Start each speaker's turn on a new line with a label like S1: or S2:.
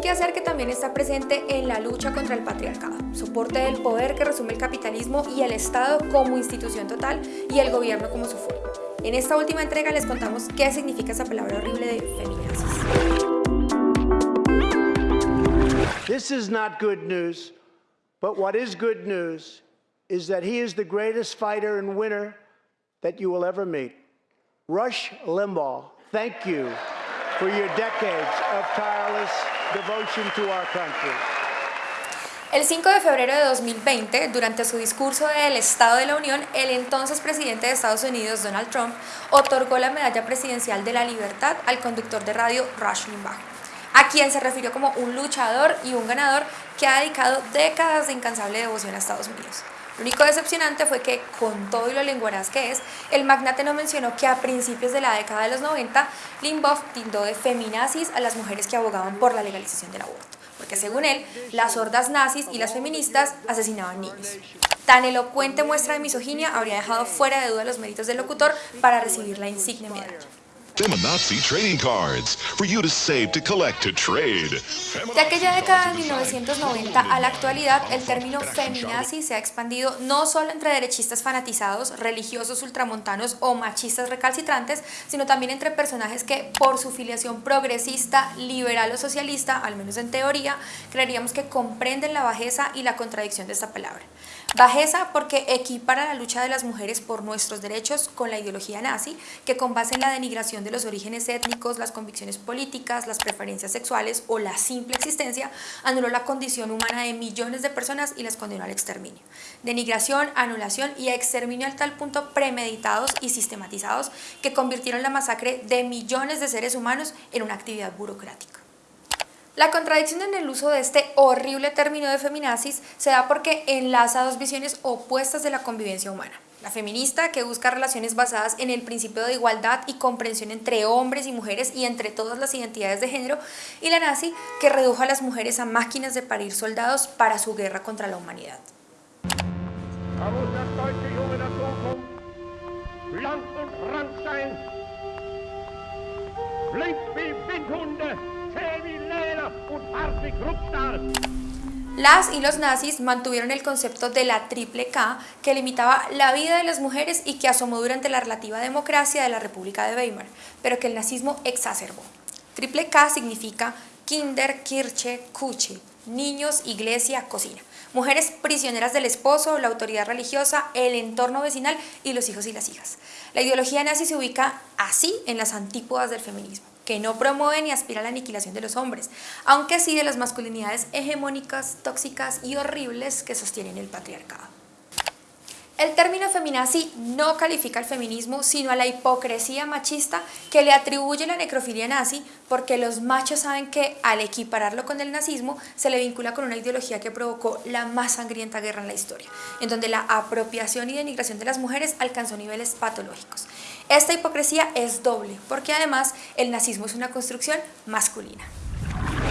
S1: quehacer que también está presente en la lucha contra el patriarcado, soporte del poder que resume el capitalismo y el Estado como institución total y el gobierno como su forma. En esta última entrega les contamos qué significa esa palabra horrible de feminazis.
S2: This is not good news, but what is good news is that he is the greatest fighter and winner that you will ever meet. Rush Limbaugh, thank you for your decades of tireless devotion to our country.
S1: El 5 de febrero de 2020, durante su discurso del Estado de la Unión, el entonces presidente de Estados Unidos, Donald Trump, otorgó la Medalla Presidencial de la Libertad al conductor de radio Rush Limbaugh, a quien se refirió como un luchador y un ganador que ha dedicado décadas de incansable devoción a Estados Unidos. Lo único decepcionante fue que, con todo y lo lenguaraz que es, el magnate no mencionó que a principios de la década de los 90, Limbaugh tildó de feminazis a las mujeres que abogaban por la legalización del aborto, porque según él, las hordas nazis y las feministas asesinaban niños. Tan elocuente muestra de misoginia habría dejado fuera de duda los méritos del locutor para recibir la insignia medalla.
S3: Feminazi trading cards for you to save, to collect, to trade.
S1: De aquella década de 1990 a la actualidad, el término feminazi se ha expandido no solo entre derechistas fanatizados, religiosos ultramontanos o machistas recalcitrantes, sino también entre personajes que, por su filiación progresista, liberal o socialista, al menos en teoría, creeríamos que comprenden la bajeza y la contradicción de esta palabra. Bajeza porque equipara la lucha de las mujeres por nuestros derechos con la ideología nazi, que con base en la denigración los orígenes étnicos, las convicciones políticas, las preferencias sexuales o la simple existencia, anuló la condición humana de millones de personas y las condenó al exterminio. Denigración, anulación y exterminio al tal punto premeditados y sistematizados que convirtieron la masacre de millones de seres humanos en una actividad burocrática. La contradicción en el uso de este horrible término de feminazis se da porque enlaza dos visiones opuestas de la convivencia humana. La feminista, que busca relaciones basadas en el principio de igualdad y comprensión entre hombres y mujeres y entre todas las identidades de género, y la nazi, que redujo a las mujeres a máquinas de parir soldados para su guerra contra la humanidad. Las y los nazis mantuvieron el concepto de la triple K que limitaba la vida de las mujeres y que asomó durante la relativa democracia de la República de Weimar, pero que el nazismo exacerbó. Triple K significa Kinder, Kirche, Kuche, niños, iglesia, cocina. Mujeres prisioneras del esposo, la autoridad religiosa, el entorno vecinal y los hijos y las hijas. La ideología nazi se ubica así en las antípodas del feminismo que no promueve ni aspira a la aniquilación de los hombres, aunque sí de las masculinidades hegemónicas, tóxicas y horribles que sostienen el patriarcado. El término feminazi no califica al feminismo, sino a la hipocresía machista que le atribuye la necrofilia nazi, porque los machos saben que al equipararlo con el nazismo se le vincula con una ideología que provocó la más sangrienta guerra en la historia, en donde la apropiación y denigración de las mujeres alcanzó niveles patológicos. Esta hipocresía es doble, porque además el nazismo es una construcción masculina.